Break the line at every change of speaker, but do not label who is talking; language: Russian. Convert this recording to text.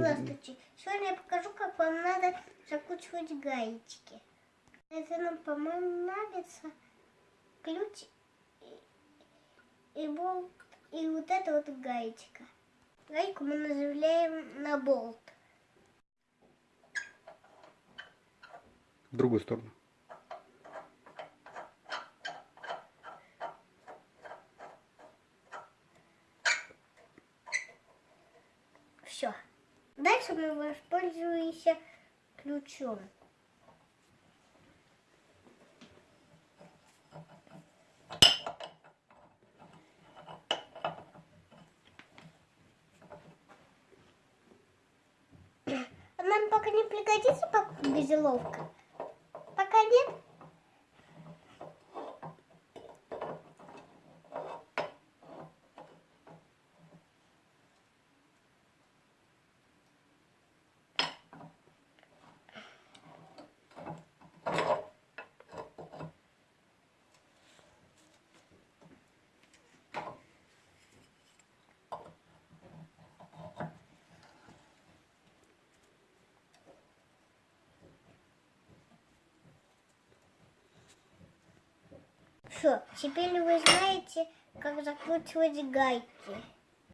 Здравствуйте. Сегодня я покажу, как вам надо закручивать гаечки. Это нам, по-моему, нравится ключ и, и болт, и вот эта вот гаечка. Гайку мы нажимаем на болт.
В другую сторону.
Все. Дальше мы воспользуемся ключом. Нам пока не пригодится газеловка. Пока нет. Все, теперь вы знаете, как закручивать гайки.